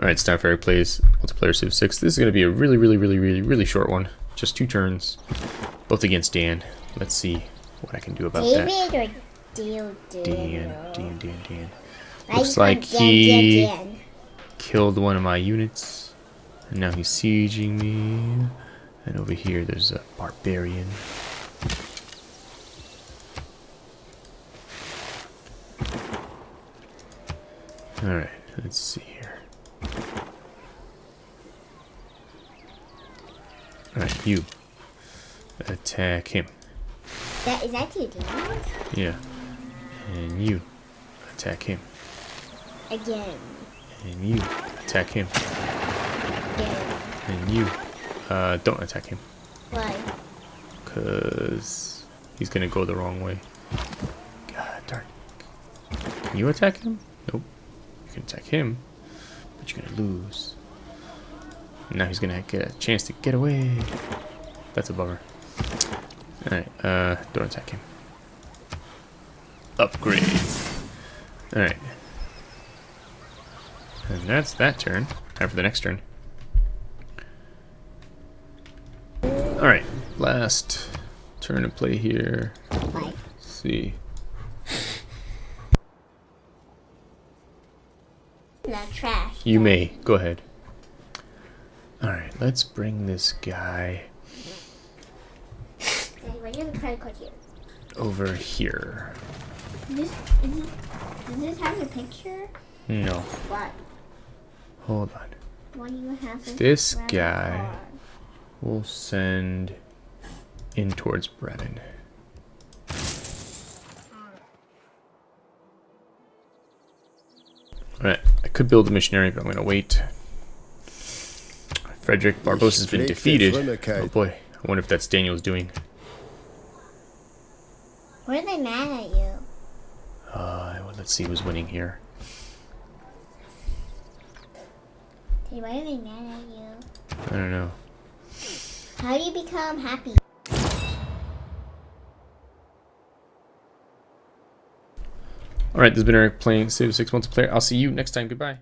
Alright, Starfire plays multiplayer Civ 6. This is going to be a really, really, really, really, really short one. Just two turns, both against Dan. Let's see what I can do about that. David or Deal Dan, Dan, Dan, Dan. Looks like he killed one of my units. And now he's sieging me. And over here there's a barbarian. Alright, let's see here. Alright, you. Attack him. That, is that two demons? Yeah. And you. Attack him. Again. And you. Attack him. Again. And you. Uh, don't attack him. Why? Because he's gonna go the wrong way. God darn. Can you attack him? Nope. You can attack him, but you're gonna lose. Now he's gonna get a chance to get away. That's a bummer. Alright, uh, don't attack him. Upgrade. Alright. And that's that turn. Time for the next turn. Alright, last turn to play here. Let's see. You may. Go ahead. Let's bring this guy Hey, where's your credit card here? over here. This, is this, does this have your picture? No, What? hold on. Do you have this? This guy. We'll send in towards Brevin. Alright, I could build a missionary, but I'm gonna wait. Frederick Barbarossa has been defeated. Oh boy, I wonder if that's Daniel's doing. Why are they mad at you? Uh, well, let's see who's winning here. Hey, why are they mad at you? I don't know. How do you become happy? Alright, this has been Eric playing Civ 6 multiplayer. I'll see you next time. Goodbye.